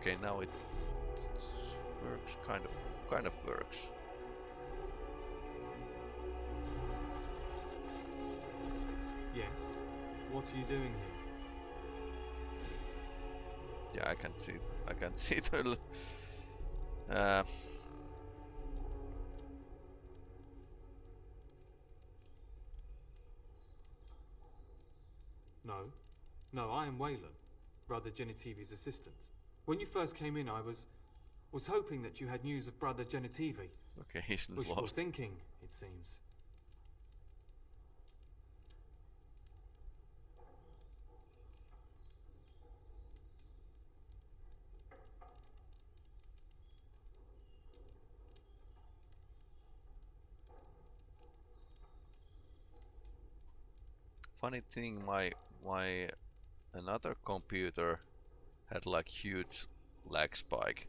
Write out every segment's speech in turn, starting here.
Okay, now it works, kind of, kind of works. Yes. What are you doing here? Yeah, I can't see, I can't see the. Uh, No. No, I am Weylon, Brother Genitivi's assistant. When you first came in, I was... was hoping that you had news of Brother Genitivi. okay, he's Wishful lost. thinking, it seems. Funny thing, my my another computer had like huge lag spike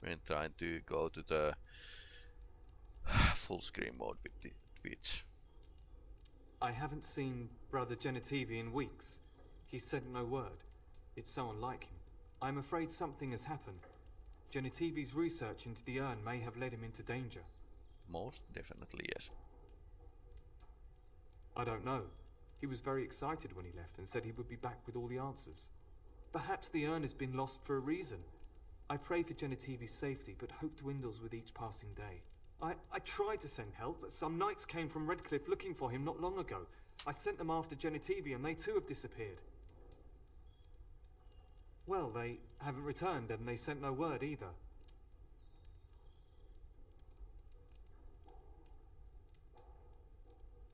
when trying to go to the full screen mode with the Twitch. I haven't seen Brother Genitivi in weeks. He sent no word. It's so unlike him. I'm afraid something has happened. Genitivi's research into the urn may have led him into danger. Most definitely yes. I don't know. He was very excited when he left and said he would be back with all the answers. Perhaps the urn has been lost for a reason. I pray for Genitivi's safety, but hope dwindles with each passing day. I, I tried to send help, but some knights came from Redcliffe looking for him not long ago. I sent them after Genitivi and they too have disappeared. Well, they haven't returned and they sent no word either.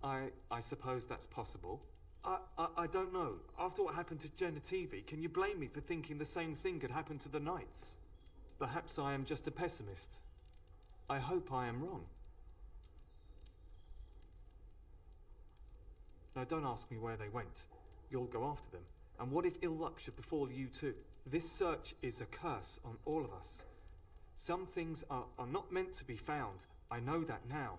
I I suppose that's possible. I, I don't know. After what happened to Genitivi, can you blame me for thinking the same thing could happen to the Knights? Perhaps I am just a pessimist. I hope I am wrong. Now don't ask me where they went. You'll go after them. And what if ill luck should befall you too? This search is a curse on all of us. Some things are, are not meant to be found. I know that now.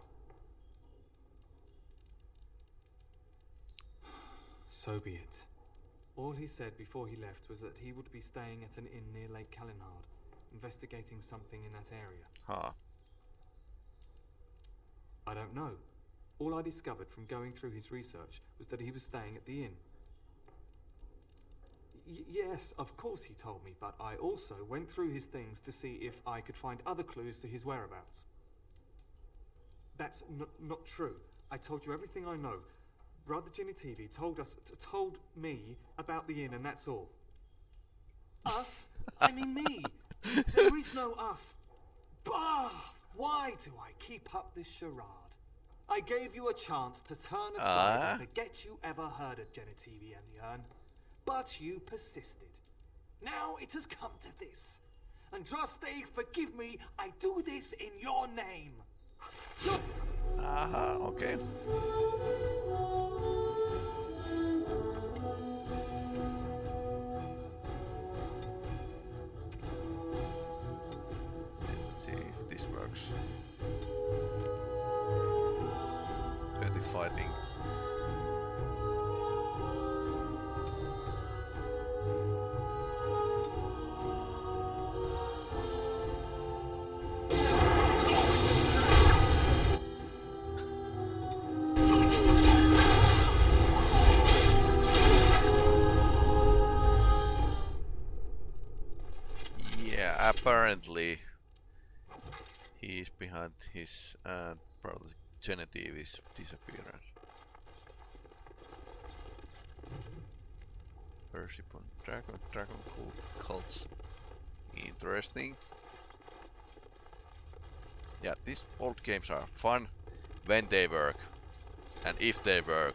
So be it. All he said before he left was that he would be staying at an inn near Lake Calenhad, investigating something in that area. Huh. I don't know. All I discovered from going through his research was that he was staying at the inn. Y yes, of course he told me, but I also went through his things to see if I could find other clues to his whereabouts. That's n not true. I told you everything I know. Brother Genitivi told us, told me about the inn, and that's all. Us? I mean me. There is no us. Bah! Why do I keep up this charade? I gave you a chance to turn aside and ah. forget you ever heard of Genitivi and the urn, but you persisted. Now it has come to this. Andraste, forgive me, I do this in your name. Aha, okay. Apparently he's behind his uh, probably Genitivi's disappearance. Persipon Dragon Dragon cult cults. Interesting. Yeah, these old games are fun when they work and if they work.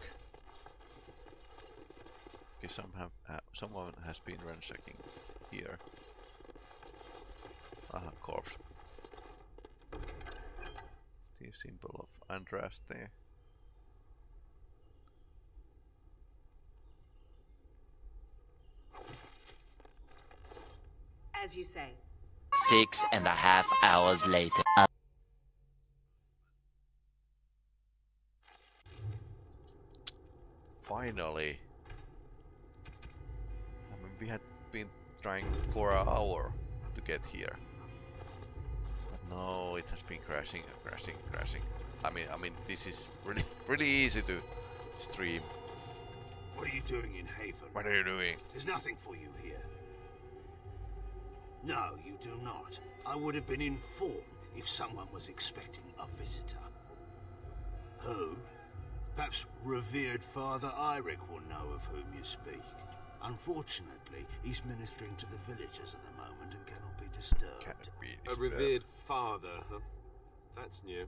Okay, some have, uh, someone has been ransacking here. Aha, corpse. The symbol of Andraste. As you say. Six and a half hours later. Uh, Finally! I mean, we had been trying for an hour to get here. No, it has been crashing, crashing, crashing. I mean, I mean, this is really, really easy to stream. What are you doing in Haven? What are you doing? There's nothing for you here. No, you do not. I would have been informed if someone was expecting a visitor. Who? Perhaps revered Father Eirik will know of whom you speak. Unfortunately, he's ministering to the villagers at the moment and be disturbed. A disturbed. revered father, huh? That's new.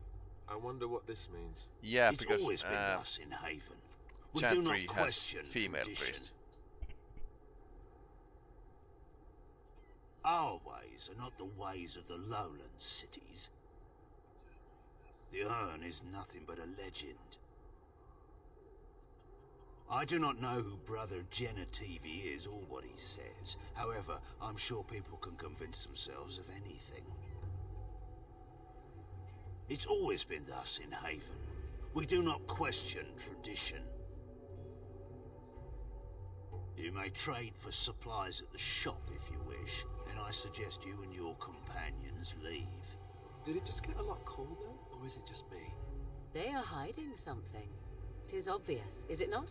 I wonder what this means. Yeah, it's because always been uh, thus in Haven. We do not Chantry has question female tradition. priest. Our ways are not the ways of the lowland cities. The urn is nothing but a legend. I do not know who Brother Genitivi is or what he says. However, I'm sure people can convince themselves of anything. It's always been thus in Haven. We do not question tradition. You may trade for supplies at the shop if you wish, and I suggest you and your companions leave. Did it just get a lot colder, or is it just me? They are hiding something. Tis obvious, is it not?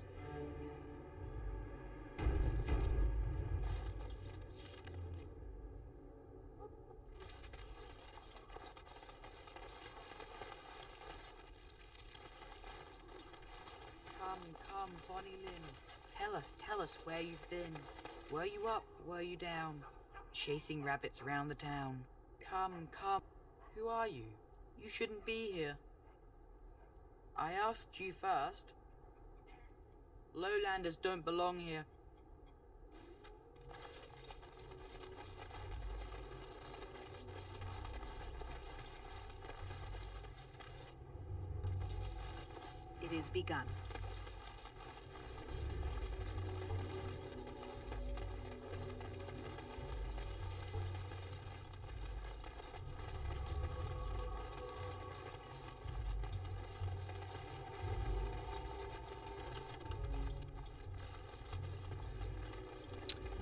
Come, come, Bonnie Lynn. Tell us, tell us where you've been. Were you up? Were you down? Chasing rabbits round the town. Come, come. Who are you? You shouldn't be here. I asked you first. Lowlanders don't belong here. It is begun.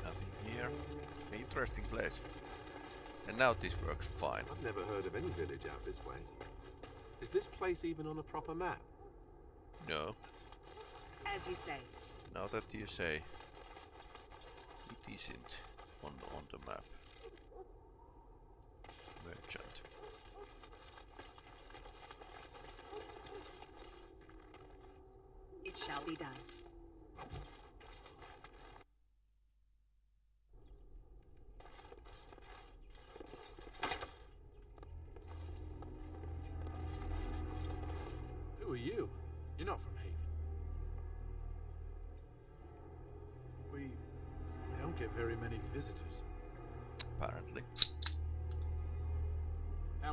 Nothing here. Interesting place. And now this works fine. I've never heard of any village out this way. Is this place even on a proper map? No. As you say. Now that you say it isn't on on the map. Merchant. It shall be done.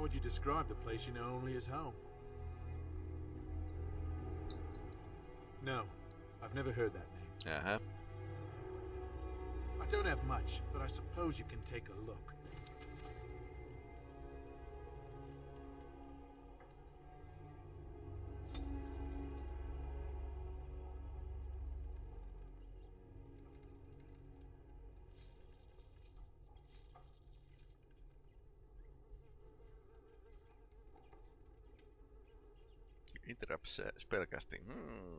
Would you describe the place you know only as home? No, I've never heard that name. Uh huh. I don't have much, but I suppose you can take a look. Interrupts uh, spellcasting. Hmm.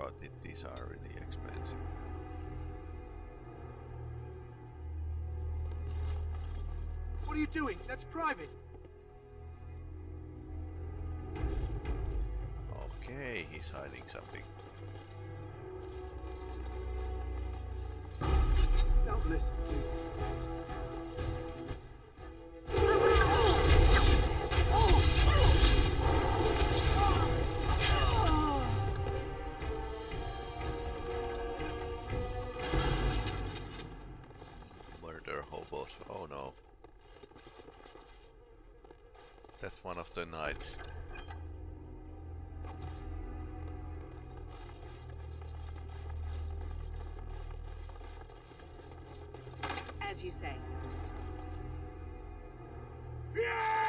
Oh, these are really expensive. What are you doing? That's private! Okay, he's hiding something. Oh, one of the knights. You say. This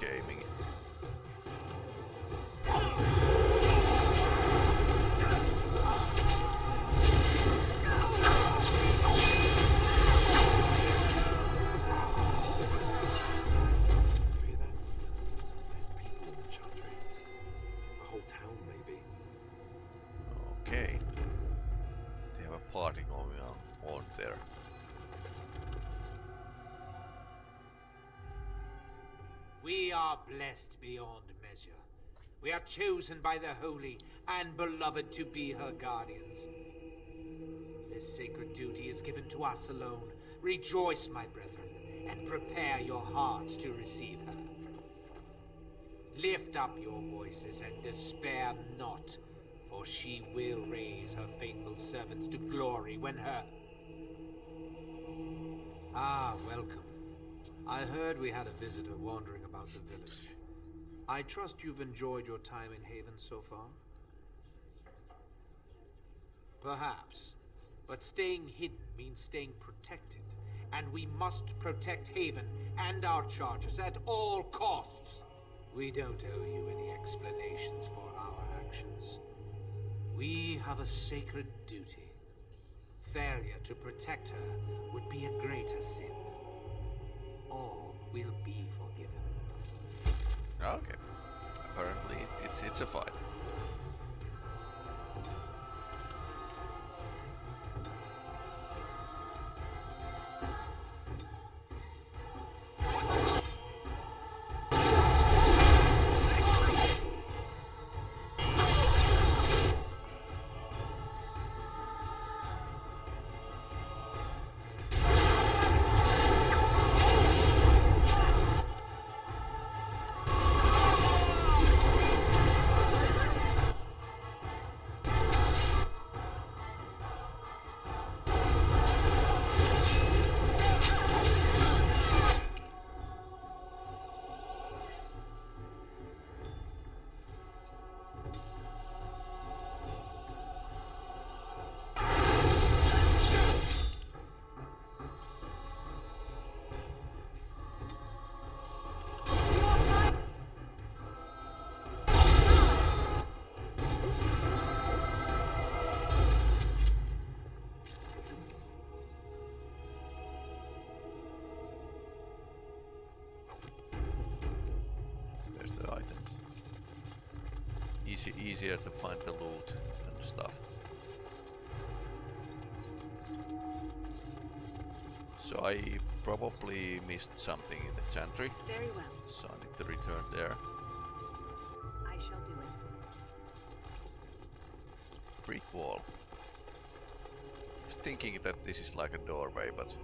gaming. Blessed beyond measure. We are chosen by the holy and beloved to be her guardians. This sacred duty is given to us alone. Rejoice, my brethren, and prepare your hearts to receive her. Lift up your voices and despair not, for she will raise her faithful servants to glory when her... Ah, welcome. I heard we had a visitor wandering about the village. I trust you've enjoyed your time in Haven so far? Perhaps. But staying hidden means staying protected. And we must protect Haven and our charges at all costs. We don't owe you any explanations for our actions. We have a sacred duty. Failure to protect her would be a greater sin. All will be forgiven. Okay. Apparently it's it's a fight. Easier to find the loot and stuff. So I probably missed something in the chantry, Very well. so I need to return there. I shall do it. Brick wall. Was thinking that this is like a doorway, but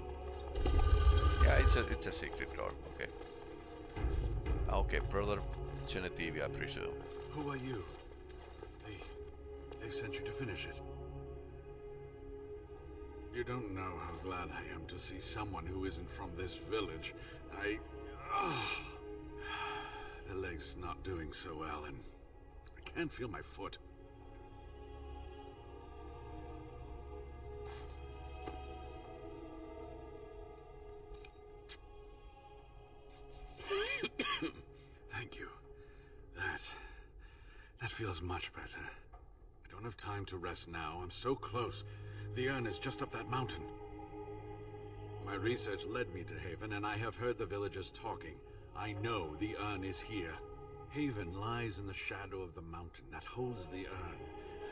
yeah, it's a it's a secret door. Okay. Okay, brother Genevieve, I presume. Who are you? They... sent you to finish it. You don't know how glad I am to see someone who isn't from this village. I... ah. the leg's not doing so well, and I can't feel my foot. Thank you. That... that feels much better. I don't have time to rest now. I'm so close. The urn is just up that mountain. My research led me to Haven, and I have heard the villagers talking. I know the urn is here. Haven lies in the shadow of the mountain that holds the urn.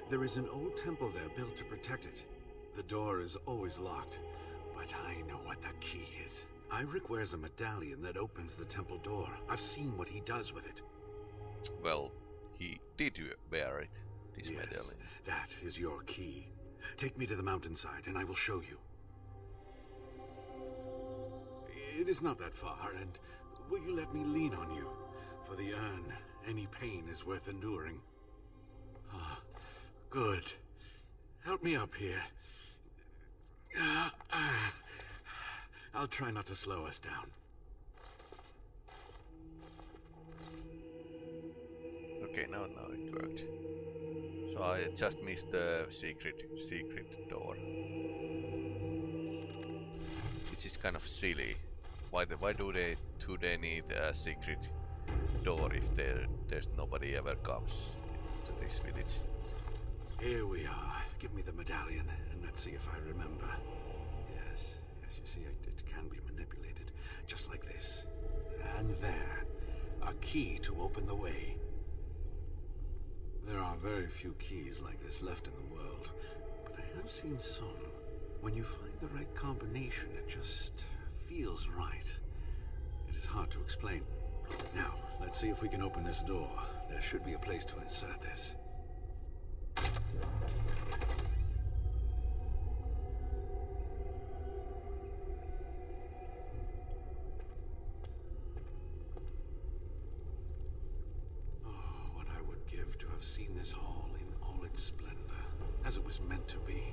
There is an old temple there built to protect it. The door is always locked, but I know what the key is. Eirik wears a medallion that opens the temple door. I've seen what he does with it. Well, he did wear it, Yes. That is your key. Take me to the mountainside, and I will show you. It is not that far, and will you let me lean on you? For the urn, any pain is worth enduring. Ah, good. Help me up here. Ah, ah. I'll try not to slow us down. Okay, now now it worked. So I just missed the secret secret door. Which is kind of silly. Why the, why do they do they need a secret door if there there's nobody ever comes to this village. Here we are. Give me the medallion, and let's see if I remember. Yes, yes, you see, it, it can be manipulated. Just like this. And there. A key to open the way. There are very few keys like this left in the world, but I have seen some. When you find the right combination, it just feels right. It is hard to explain. Now, let's see if we can open this door. There should be a place to insert this. Have seen this hall in all its splendor, as it was meant to be.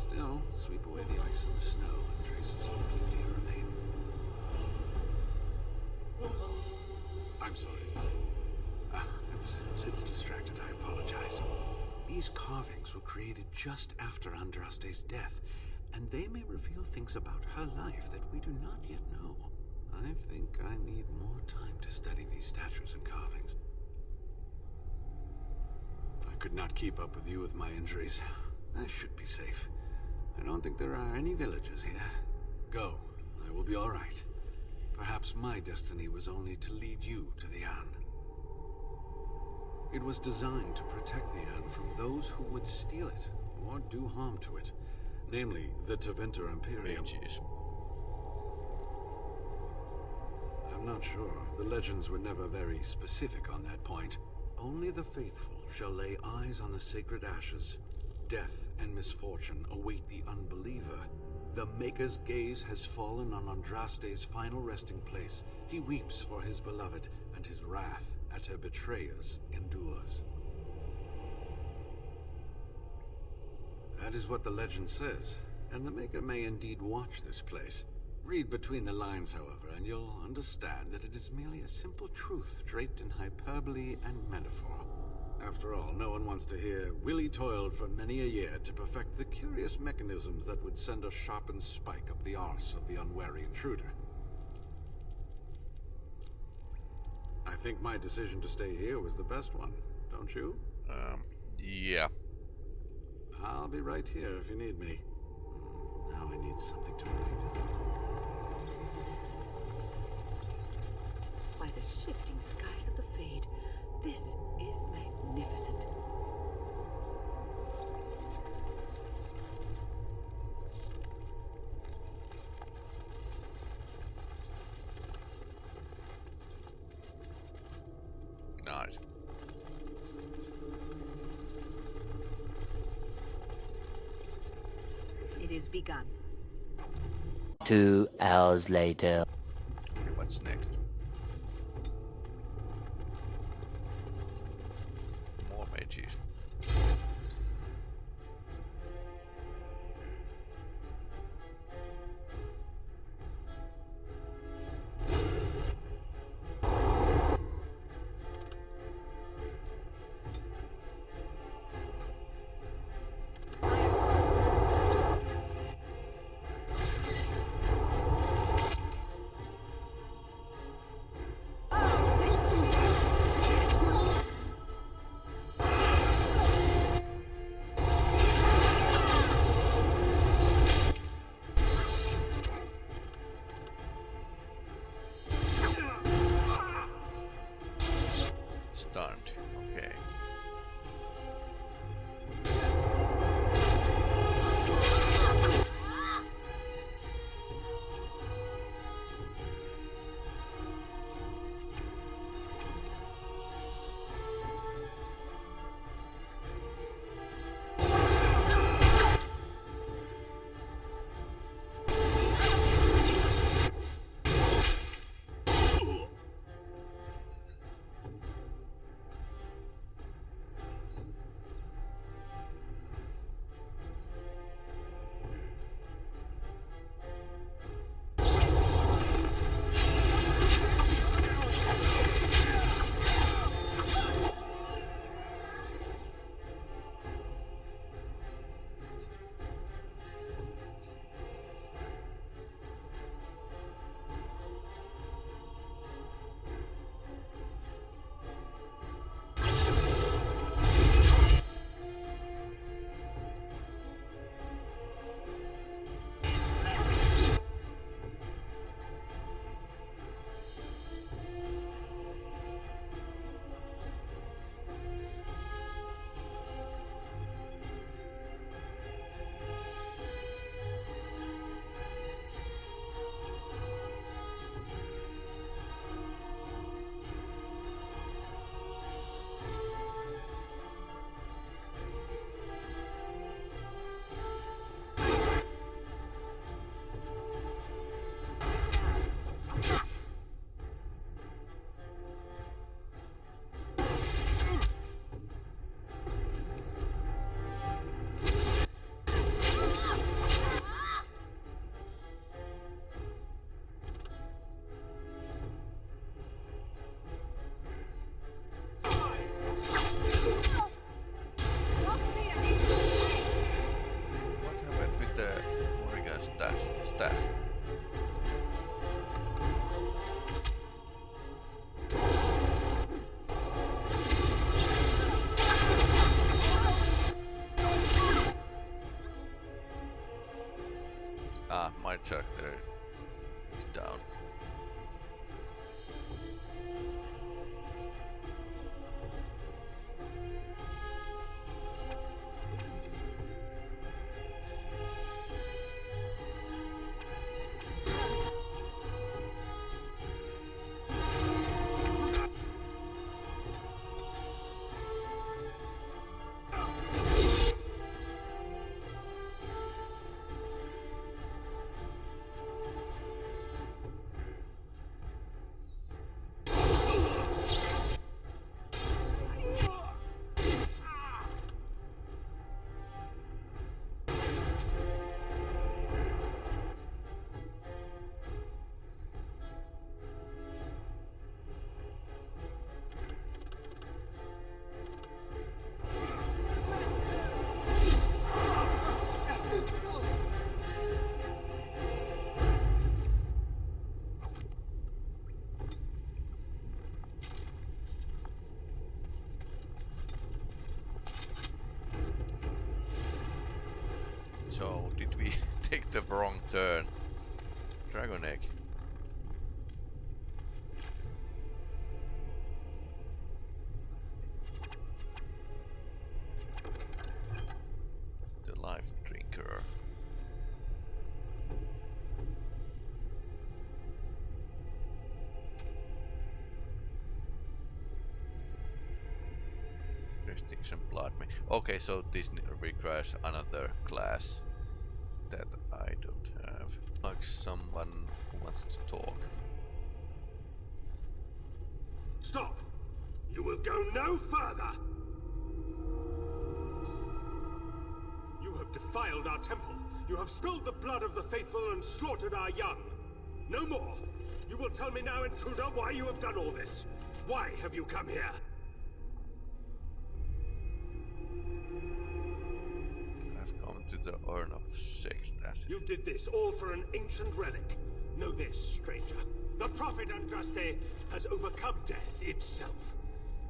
Still, sweep away the ice and the snow, and traces of beauty remain. I'm sorry. Ah, I was a little distracted, I apologize. These carvings were created just after Andraste's death, and they may reveal things about her life that we do not yet know. I think I need more time to study these statues and carvings. I could not keep up with you with my injuries. I should be safe. I don't think there are any villagers here. Go. I will be all right. Perhaps my destiny was only to lead you to the urn. It was designed to protect the urn from those who would steal it or do harm to it. Namely, the Tevinter Imperium. Mages. I'm not sure. The legends were never very specific on that point. Only the faithful shall lay eyes on the sacred ashes. Death and misfortune await the unbeliever. The Maker's gaze has fallen on Andraste's final resting place. He weeps for his beloved, and his wrath at her betrayers endures. That is what the legend says, and the Maker may indeed watch this place. Read between the lines, however, and you'll understand that it is merely a simple truth draped in hyperbole and metaphor. After all, no one wants to hear Willie toiled for many a year to perfect the curious mechanisms that would send a sharpened spike up the arse of the unwary intruder. I think my decision to stay here was the best one, don't you? Um, yeah. I'll be right here if you need me. Now I need something to read. It is begun. Two hours later. Did we take the wrong turn? Dragon egg. The life drinker. Restriction blood. Okay, so this requires another class that I don't have. Like someone who wants to talk. Stop! You will go no further! You have defiled our temple. You have spilled the blood of the faithful and slaughtered our young. No more! You will tell me now, intruder, why you have done all this. Why have you come here? I've come to the urn of sacred You did this all for an ancient relic. Know this, stranger. The Prophet Andraste has overcome death itself,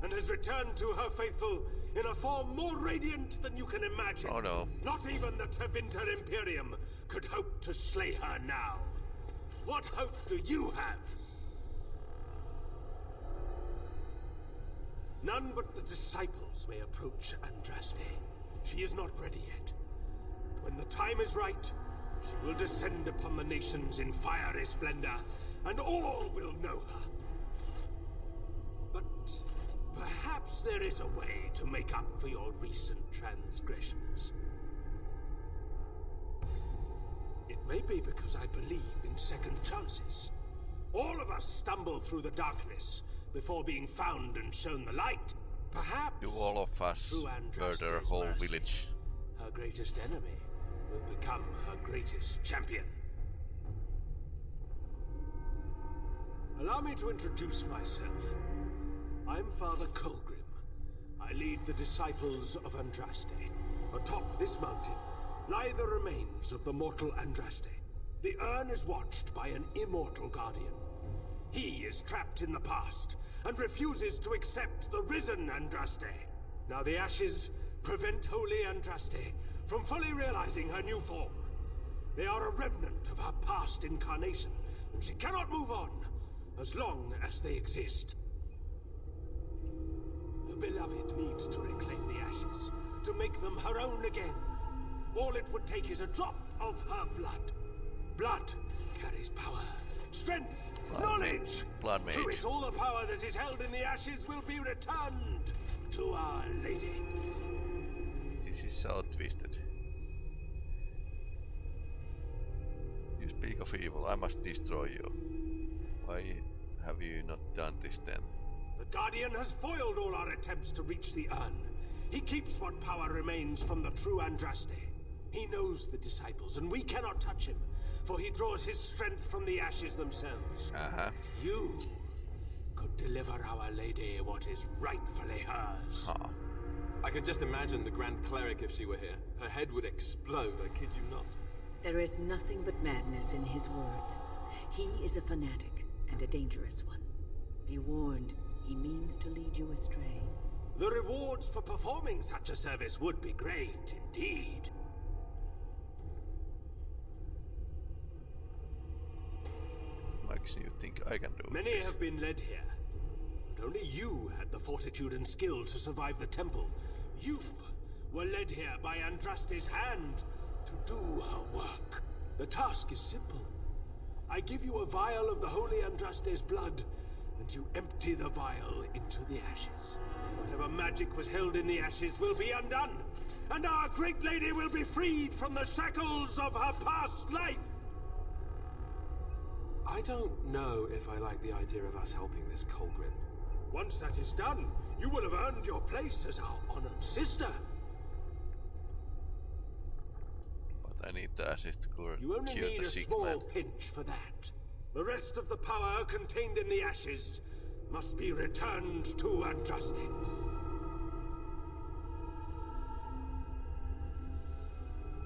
and has returned to her faithful in a form more radiant than you can imagine. Oh no. Not even the Tevinter Imperium could hope to slay her now. What hope do you have? None but the disciples may approach Andraste. She is not ready yet. When the time is right, she will descend upon the nations in fiery splendor, and all will know her. But perhaps there is a way to make up for your recent transgressions. It may be because I believe in second chances. All of us stumble through the darkness before being found and shown the light. Perhaps Do all of us murder a whole mercy, village? Her greatest enemy will become her greatest champion. Allow me to introduce myself. I'm Father Kolgrim. I lead the disciples of Andraste. Atop this mountain lie the remains of the mortal Andraste. The urn is watched by an immortal guardian. He is trapped in the past and refuses to accept the risen Andraste. Now the ashes prevent Holy Andraste from fully realizing her new form. They are a remnant of her past incarnation, and she cannot move on as long as they exist. The beloved needs to reclaim the ashes, to make them her own again. All it would take is a drop of her blood. Blood carries power, strength, Blood knowledge. mage. Blood Through mage. it, all the power that is held in the ashes will be returned to Our Lady. This is so twisted. Of evil, I must destroy you. Why have you not done this then? The Guardian has foiled all our attempts to reach the urn. He keeps what power remains from the true Andraste. He knows the disciples, and we cannot touch him, for he draws his strength from the ashes themselves. Uh-huh. You could deliver Our Lady what is rightfully hers. Huh. I can just imagine the Grand Cleric if she were here. Her head would explode, I kid you not. There is nothing but madness in his words. He is a fanatic and a dangerous one. Be warned, he means to lead you astray. The rewards for performing such a service would be great indeed. things you think I can do. with Many this. have been led here, but only you had the fortitude and skill to survive the temple. You were led here by Andraste's hand to do her work. The task is simple. I give you a vial of the holy Andraste's blood, and you empty the vial into the ashes. Whatever magic was held in the ashes will be undone, and our great lady will be freed from the shackles of her past life. I don't know if I like the idea of us helping this Kolgrim. Once that is done, you will have earned your place as our honored sister. I need the to You only need a small man. pinch for that. The rest of the power contained in the ashes must be returned to Andraste.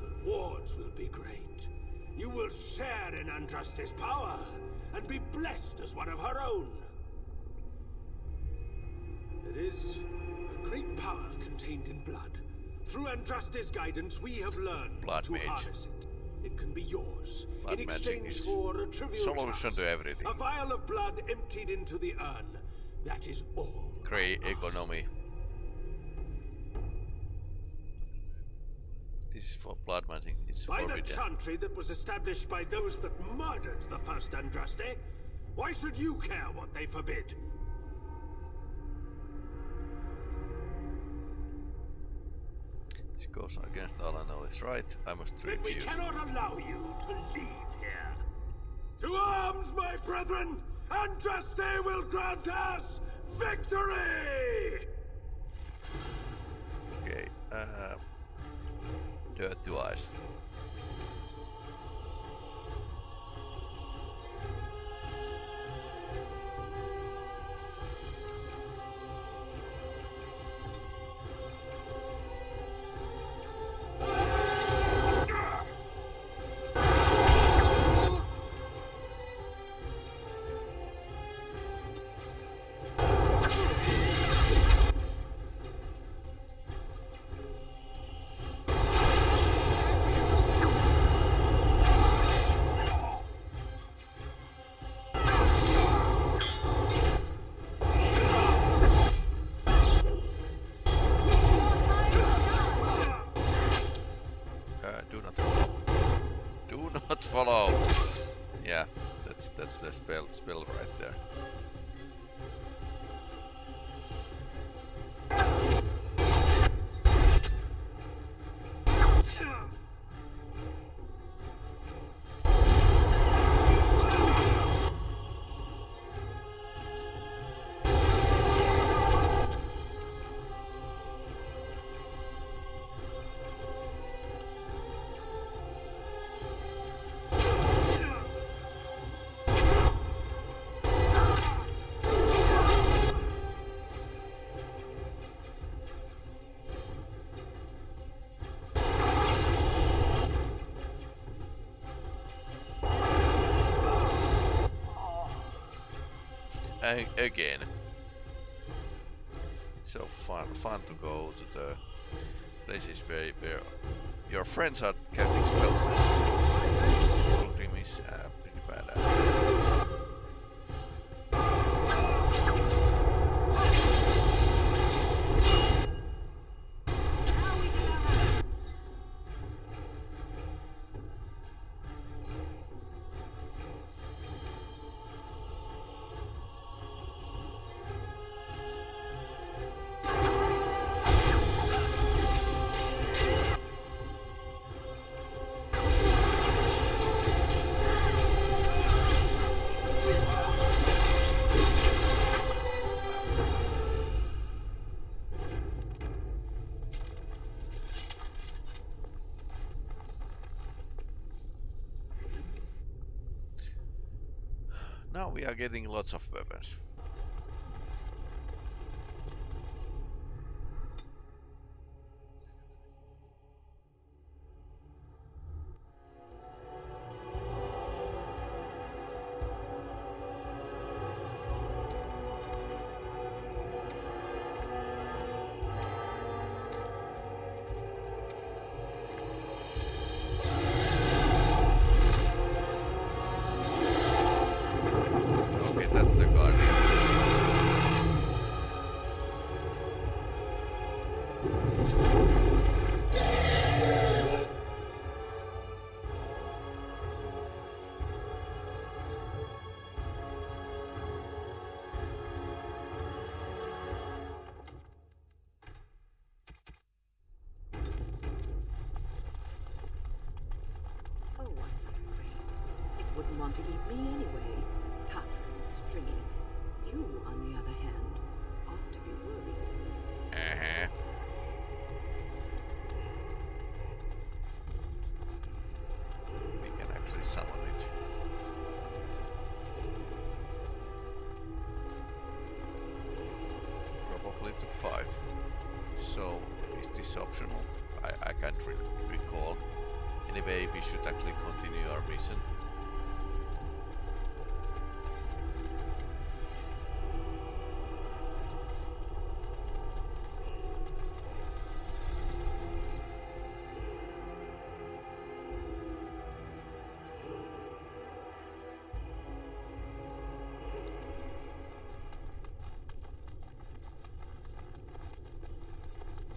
The rewards will be great. You will share in Andraste's power and be blessed as one of her own. There is a great power contained in blood. Through Andraste's guidance, we have learned Blood to mage. harness it. It can be yours Blood in exchange for a trivial solution task. to everything. A vial of blood emptied into the urn. That is all. Grey economy. This is for blood magic. It's By the forbidden. chantry that was established by those that murdered the first Andraste, why should you care what they forbid? Goes against all I know is right. I must Then we cannot allow you to leave here. To arms, my brethren! And Andraste will grant us victory! Okay. Uh, dirt to eyes. The spell spell right there. Again. So fun fun to go to the places where where your friends are we are getting lots of weapons. Anyway, we should actually continue our mission.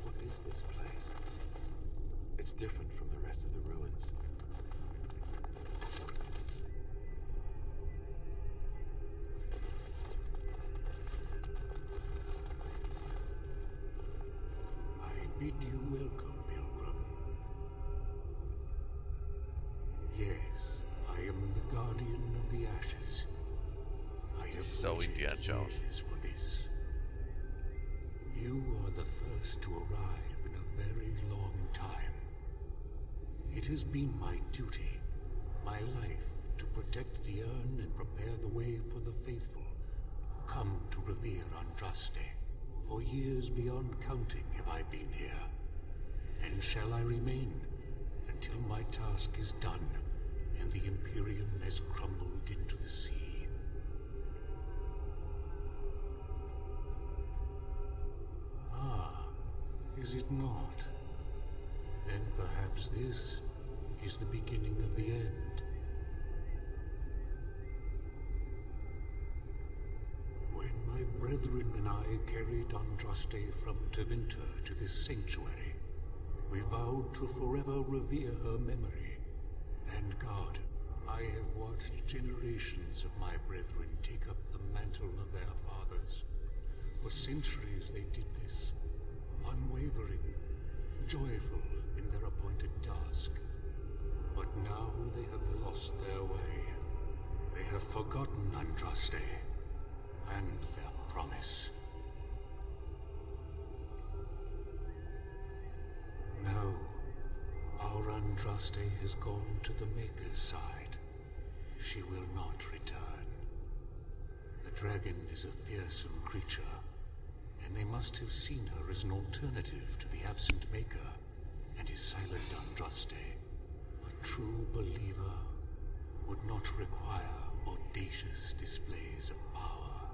What is this place? It's different rest of the ruins. I bid you welcome, Pilgrim. Yes, I am the Guardian of the Ashes. I have So waited Indiana Jones. years for this. You are the first to arrive in a very long time. It has been my duty, my life, to protect the urn and prepare the way for the faithful who come to revere Andraste. For years beyond counting have I been here, and shall I remain until my task is done and the Imperium has crumbled into the sea. Ah, is it not? Then perhaps this is the beginning of the end. When my brethren and I carried Andraste from Tevinter to this sanctuary, we vowed to forever revere her memory. And God, I have watched generations of my brethren take up the mantle of their fathers. For centuries they did this, unwavering, joyful in their appointed task. But now they have lost their way. They have forgotten Andraste and their promise. No, our Andraste has gone to the Maker's side. She will not return. The dragon is a fearsome creature, and they must have seen her as an alternative to the absent Maker and his silent Andraste. A true believer would not require audacious displays of power.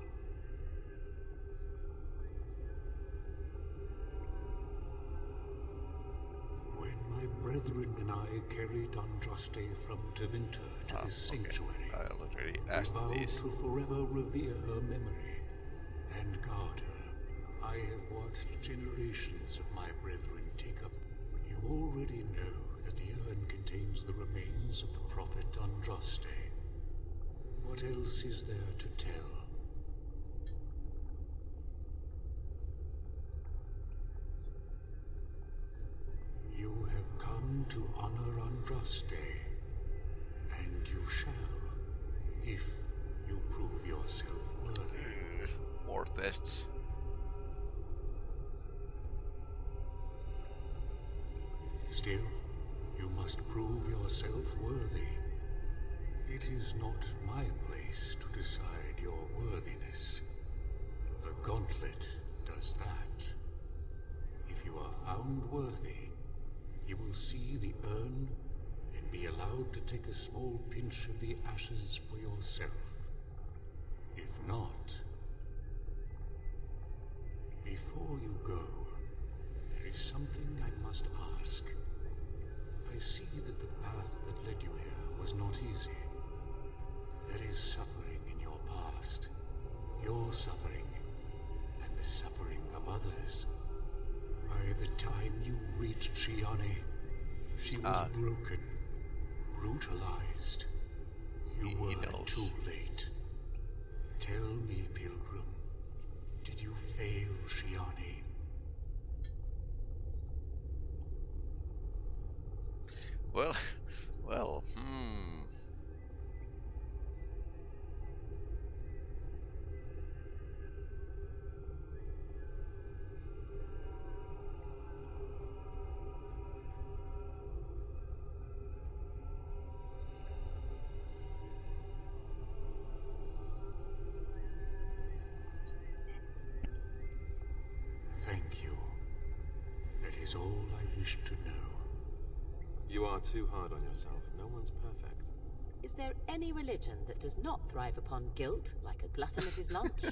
When my brethren and I carried Andraste from Tevinter to Ah, this okay. sanctuary, I already we asked vowed this. to forever revere her memory and guard her. I have watched generations of my brethren take up. You already know the of the prophet Andraste. What else is there to tell? You have come to honor Andraste, and you shall, if you prove yourself worthy. Mm, more tests. Still, you must prove yourself worthy. It is not my place to decide your worthiness. The gauntlet does that. If you are found worthy, you will see the urn and be allowed to take a small pinch of the ashes for yourself. If not, before you go, there is something I must ask. I see that the path that led you here was not easy. There is suffering in your past. Your suffering, and the suffering of others. By the time you reached Shianni, she was Ah. broken, brutalized. You He- he were knows. too late. Tell me, Pilgrim, did you fail Shianni? Well, well, hmm. Thank you. That is all I wish to know. You are too hard on yourself. No one's perfect. Is there any religion that does not thrive upon guilt, like a glutton at his lunch?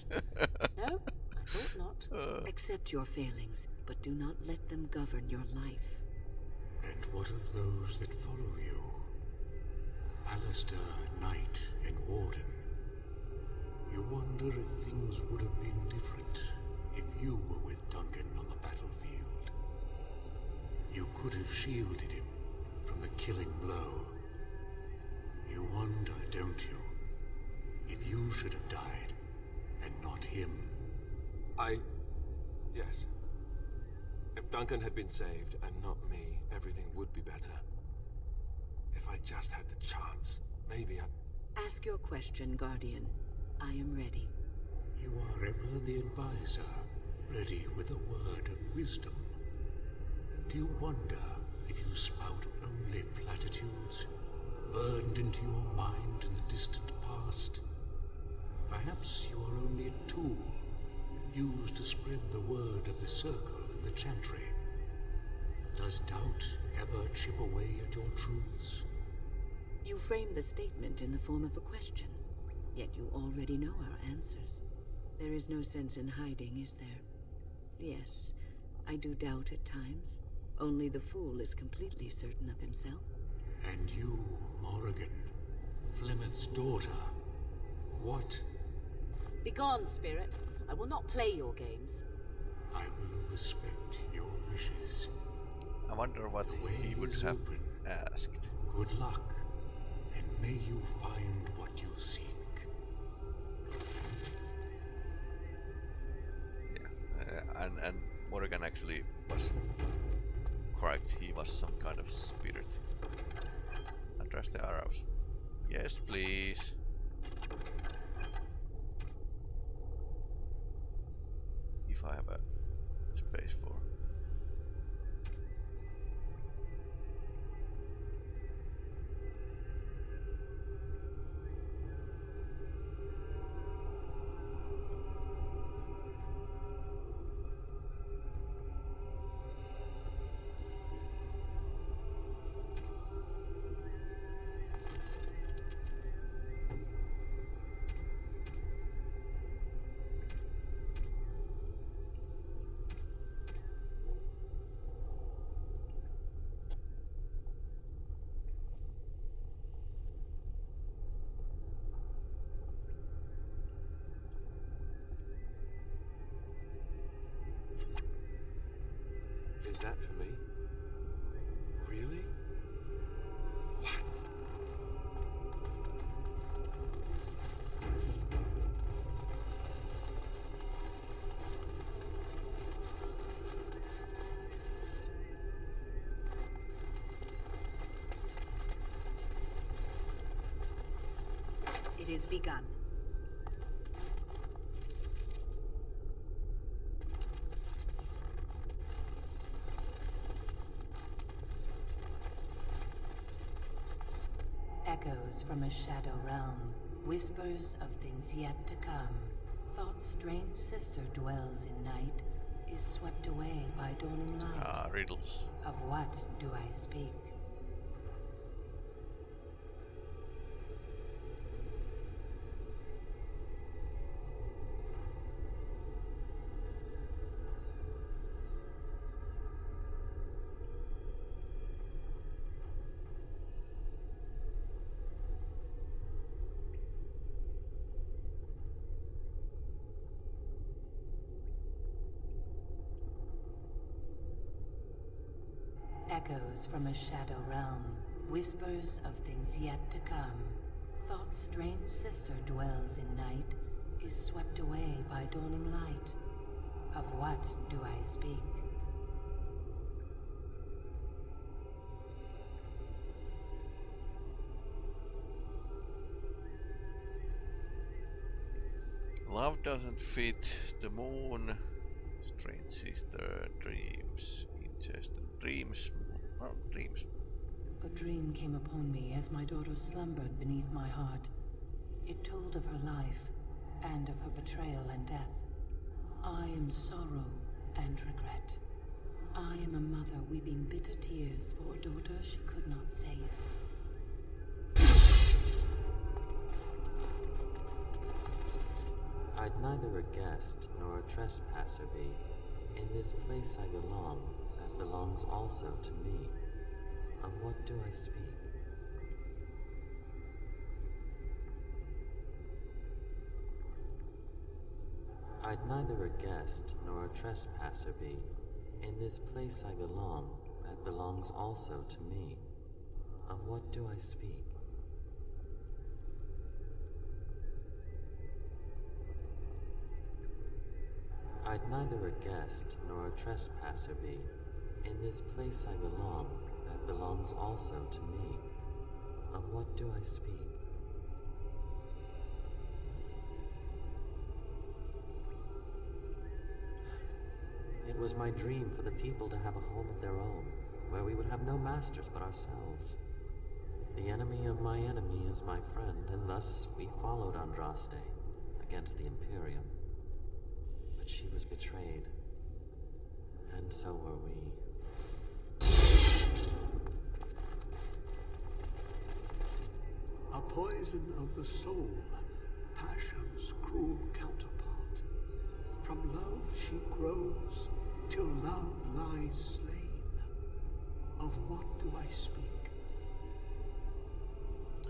no? I thought not. Uh. Accept your failings, but do not let them govern your life. And what of those that follow you? Alistair, Knight, and Warden. You wonder if things would have been different if you were with Duncan on the battlefield. You could have shielded him from the killing blow. You wonder, don't you, if you should have died and not him? I... Yes. If Duncan had been saved and not me, everything would be better. If I just had the chance, maybe I... Ask your question, Guardian. I am ready. You are ever the advisor, ready with a word of wisdom. Do you wonder if you spout only platitudes, burned into your mind in the distant past? Perhaps you are only a tool, used to spread the word of the Circle and the Chantry. Does doubt ever chip away at your truths? You frame the statement in the form of a question, yet you already know our answers. There is no sense in hiding, is there? Yes, I do doubt at times. Only the fool is completely certain of himself. And you, Morrigan, Flemeth's daughter, what? Begone, spirit. I will not play your games. I will respect your wishes. I wonder what The way he would is have open. asked. Good luck, and may you find what you seek. Yeah, uh, and and Morgan actually was correct. He was some kind of spirit. Address the arrows. Yes, please. If I have a space for. It is begun. Echoes from a shadow realm, whispers of things yet to come. Thought's strange sister dwells in night, is swept away by dawning light. Ah, riddles. Of what do I speak? Echoes from a shadow realm, whispers of things yet to come. Thought's strange sister dwells in night, is swept away by dawning light. Of what do I speak? Love doesn't fit the moon. Strange sister dreams. Incest and dreams. Oh, dreams. A dream came upon me as my daughter slumbered beneath my heart. It told of her life, and of her betrayal and death. I am sorrow and regret. I am a mother weeping bitter tears for a daughter she could not save. I'd neither a guest nor a trespasser be. In this place I belong, that belongs also to me. Of what do I speak? I'd neither a guest nor a trespasser be. In this place I belong, that belongs also to me. Of what do I speak? I'd neither a guest nor a trespasser be. In this place I belong, that belongs also to me. Of what do I speak? It was my dream for the people to have a home of their own, where we would have no masters but ourselves. The enemy of my enemy is my friend, and thus we followed Andraste against the Imperium. But she was betrayed, and so were we. A poison of the soul, passion's cruel counterpart. From love she grows, till love lies slain. Of what do I speak?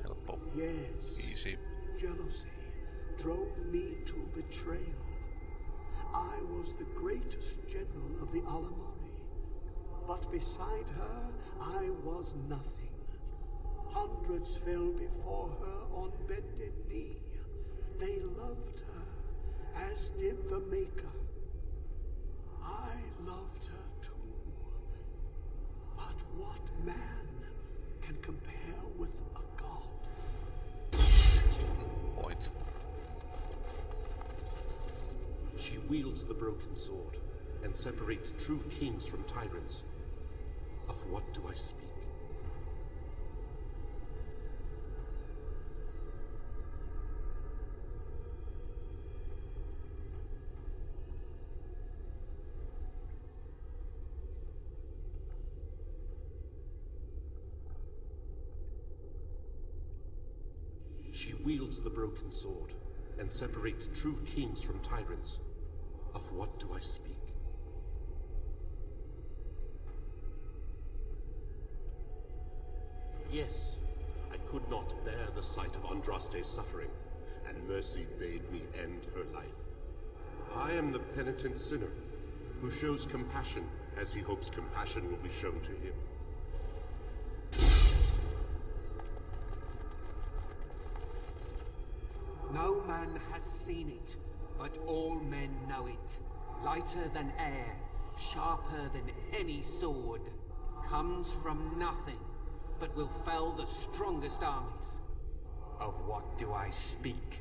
Helppo. Yes. Easy. Jealousy drove me to betrayal. I was the greatest general of the Alamarri, but beside her I was nothing. Hundreds fell before her on bended knee. They loved her, as did the Maker. I loved her too. But what man can compare with a god? Point. She wields the broken sword and separates true kings from tyrants. Of what do I speak? She wields the broken sword and separates true kings from tyrants. Of what do I speak? Yes, I could not bear the sight of Andraste's suffering, and mercy bade me end her life. I am the penitent sinner, who shows compassion as he hopes compassion will be shown to him. Man has seen it, but all men know it. Lighter than air, sharper than any sword. Comes from nothing, but will fell the strongest armies. Of what do I speak?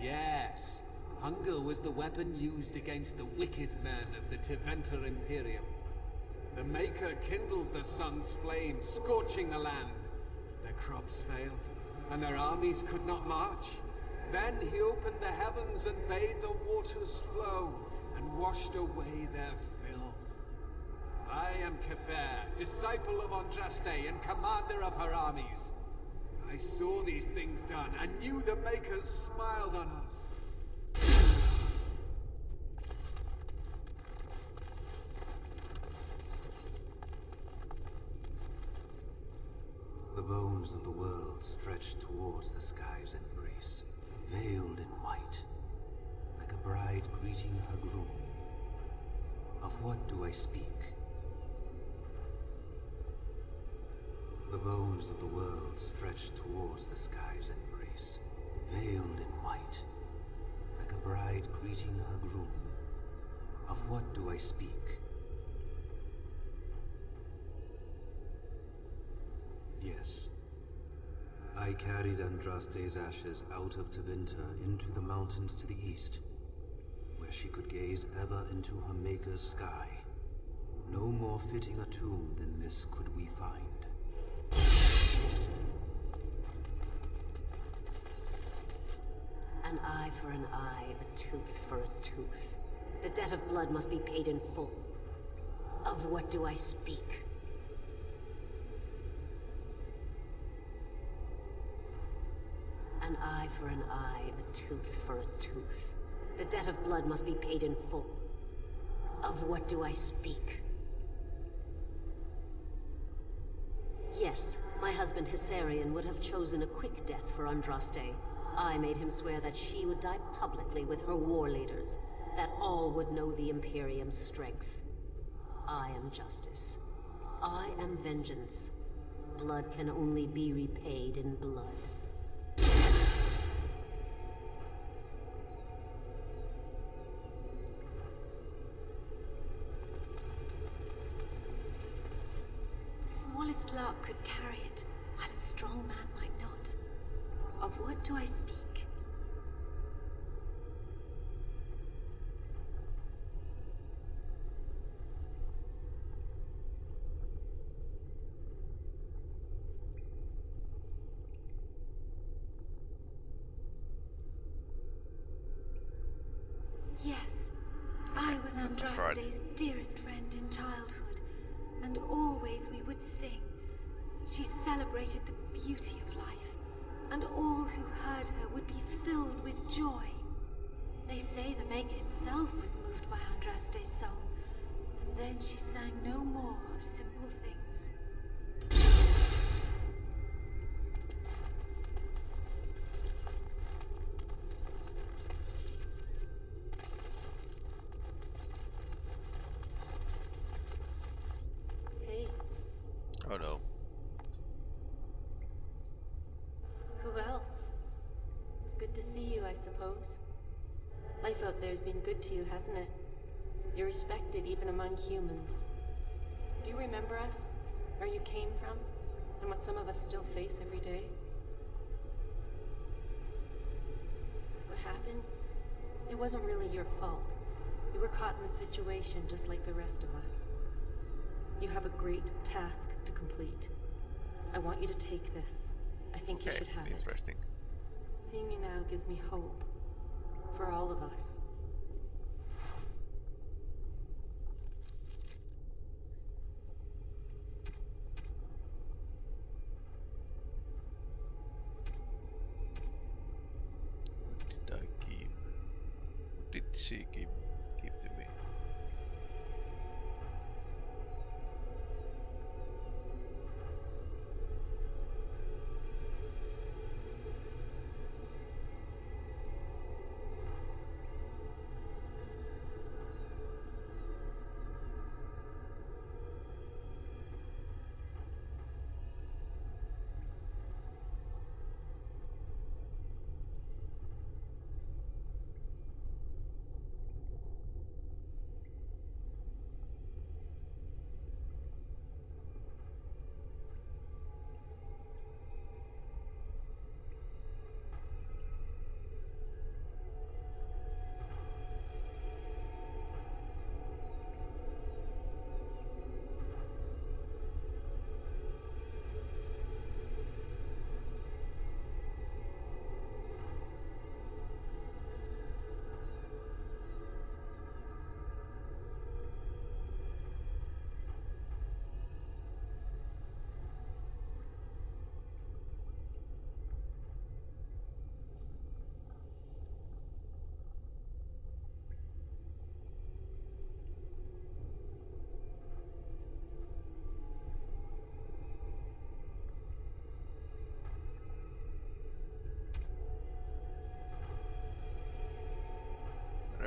Yes, hunger was the weapon used against the wicked men of the Tevinter Imperium. The Maker kindled the sun's flame, scorching the land. Crops failed, and their armies could not march. Then he opened the heavens and bade the waters flow, and washed away their filth. I am Cathaire, disciple of Andraste and commander of her armies. I saw these things done, and knew the Makers smiled on us. Bones of the world stretched towards the sky's embrace, veiled in white, like a bride greeting her groom. Of what do I speak? The bones of the world stretched towards the sky's embrace, veiled in white, like a bride greeting her groom. Of what do I speak? Yes. I carried Andraste's ashes out of Tevinter into the mountains to the east, where she could gaze ever into her Maker's sky. No more fitting a tomb than this could we find. An eye for an eye, a tooth for a tooth. The debt of blood must be paid in full. Of what do I speak? An eye for an eye, a tooth for a tooth. The debt of blood must be paid in full. Of what do I speak? Yes, my husband Hessarian would have chosen a quick death for Andraste. I made him swear that she would die publicly with her war leaders, that all would know the Imperium's strength. I am justice. I am vengeance. Blood can only be repaid in blood. The smallest lark could carry it, while a strong man might not. Of what do I speak? Yes, I was That's right. Andraste's dearest friend in childhood, and always we would sing. She celebrated the beauty of life, and all who heard her would be filled with joy. They say the Maker himself was moved by Andraste's song, and then she sang no more of simple things. Hey, Oh no. who else? It's good to see you, I suppose. Life out there's been good to you, hasn't it? You're respected even among humans. Do you remember us? Where you came from? And what some of us still face every day? What happened? It wasn't really your fault. You were caught in the situation just like the rest of us. You have a great task to complete. I want you to take this. I think you should have it. interesting. Seeing you now gives me hope. For all of us.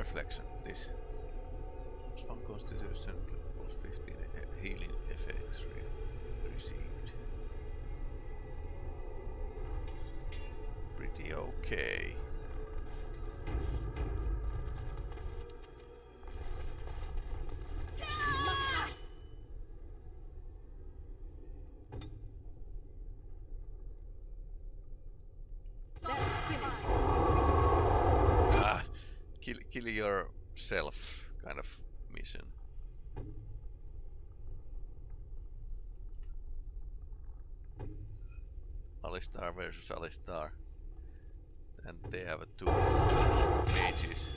Reflection. This. One constitution plus 15 healing effects re- received. Pretty okay. That's finished. Ah, kill, yourself kind of mission. Alistair versus Alistair. and they have a two cages.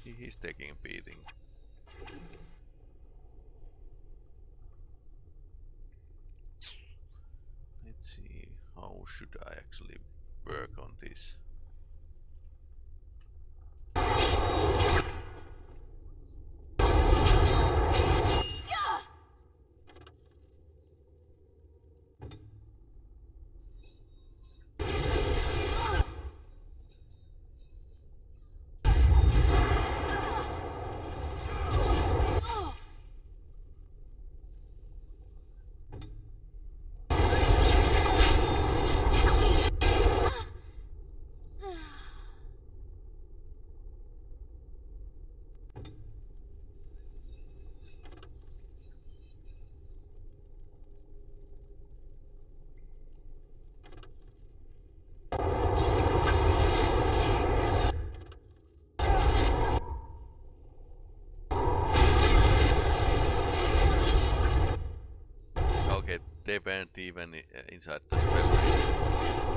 He, he's taking a beating. Let's see, how should I actually work on this? They weren't even inside the spell.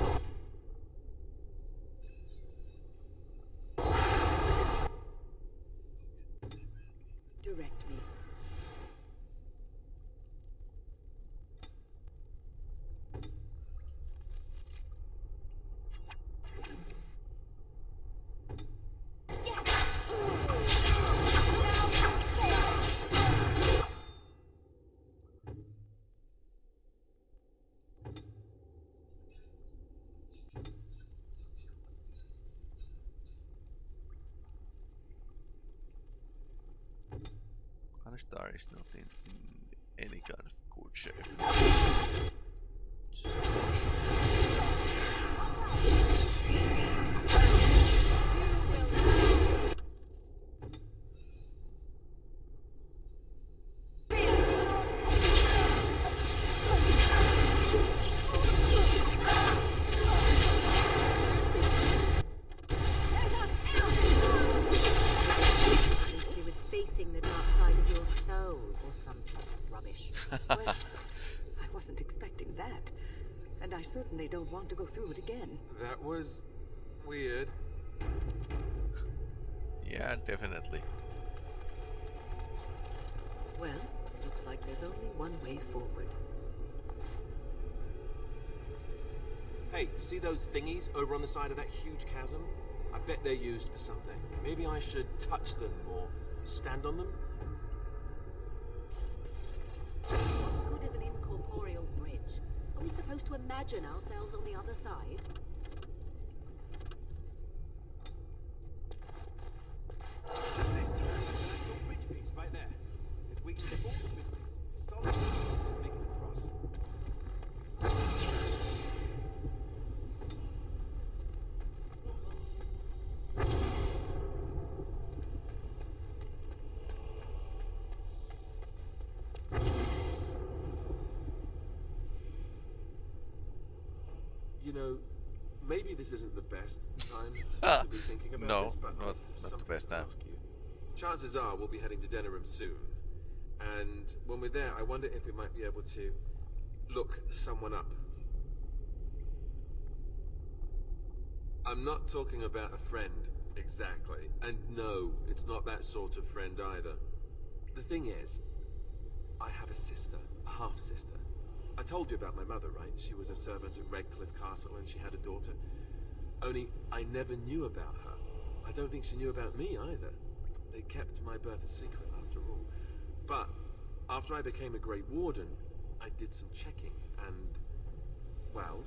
Alistair is not in, in any kind of good shape. Those thingies over on the side of that huge chasm? I bet they're used for something. Maybe I should touch them or stand on them? What good is an incorporeal bridge? Are we supposed to imagine ourselves on the other side? Bridge piece right there. It weakens the force with solid making it cross. You know, maybe this isn't the best time to ah, be thinking about No, this, but not- not the best time. you. Chances are we'll be heading to Denerim soon, and when we're there, I wonder if we might be able to look someone up. I'm not talking about a friend, exactly. And no, it's not that sort of friend either. The thing is, I have a sister, a half-sister. I told you about my mother, right? She was a servant at Redcliffe Castle and she had a daughter. Only, I never knew about her. I don't think she knew about me either. They kept my birth a secret, after all. But, after I became a Grey Warden, I did some checking, and... Well,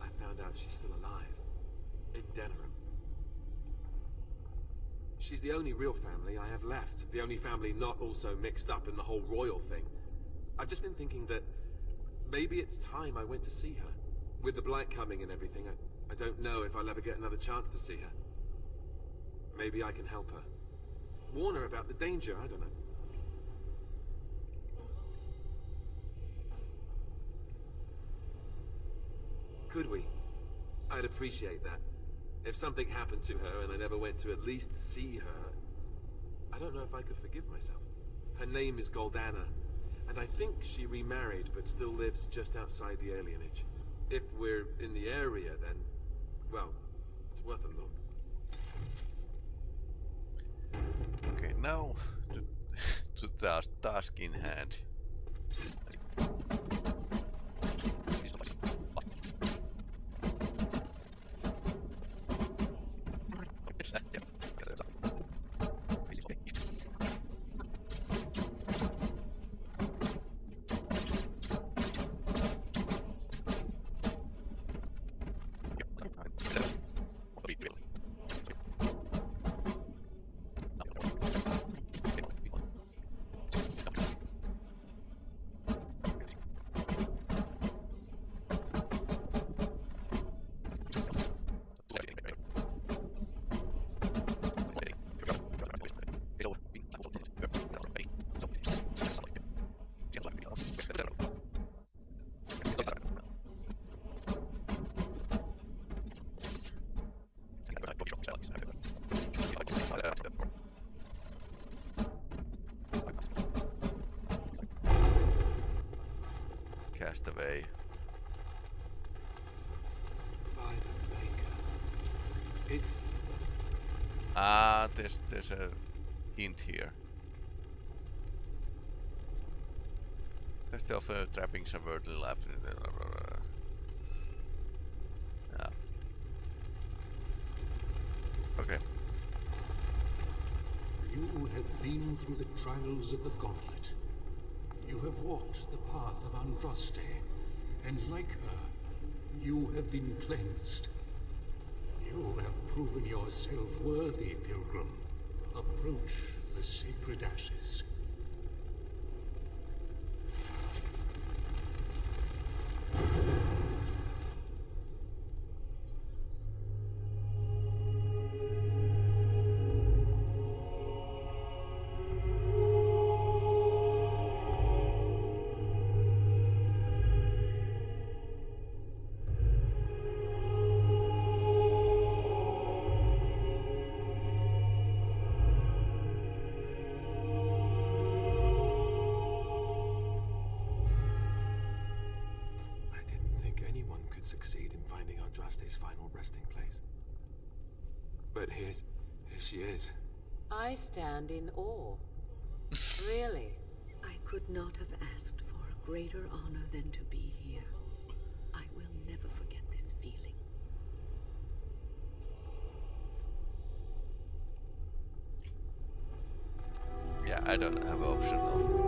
I found out she's still alive. In Denerim. She's the only real family I have left. The only family not also mixed up in the whole royal thing. I've just been thinking that maybe it's time I went to see her. With the blight coming and everything, I, I don't know if I'll ever get another chance to see her. Maybe I can help her. Warn her about the danger, I don't know. Could we? I'd appreciate that. If something happened to her and I never went to at least see her, I don't know if I could forgive myself. Her name is Goldanna, and I think she remarried but still lives just outside the alienage. If we're in the area, then, well, it's worth a look. Okay, now to, to task, task in hand. Castaway. By the Maker. It's Ah, there's there's a hint here. Test of uh, trappings of worldly life. Yeah. Okay. You have been through the trials of the Gauntlet. You have walked the path of Andraste, and like her, you have been cleansed. You have proven yourself worthy, Pilgrim. Approach the sacred ashes. Finding Andraste's final resting place. But here, here she is. I stand in awe. really? I could not have asked for a greater honor than to be here. I will never forget this feeling. Yeah, I don't have an option of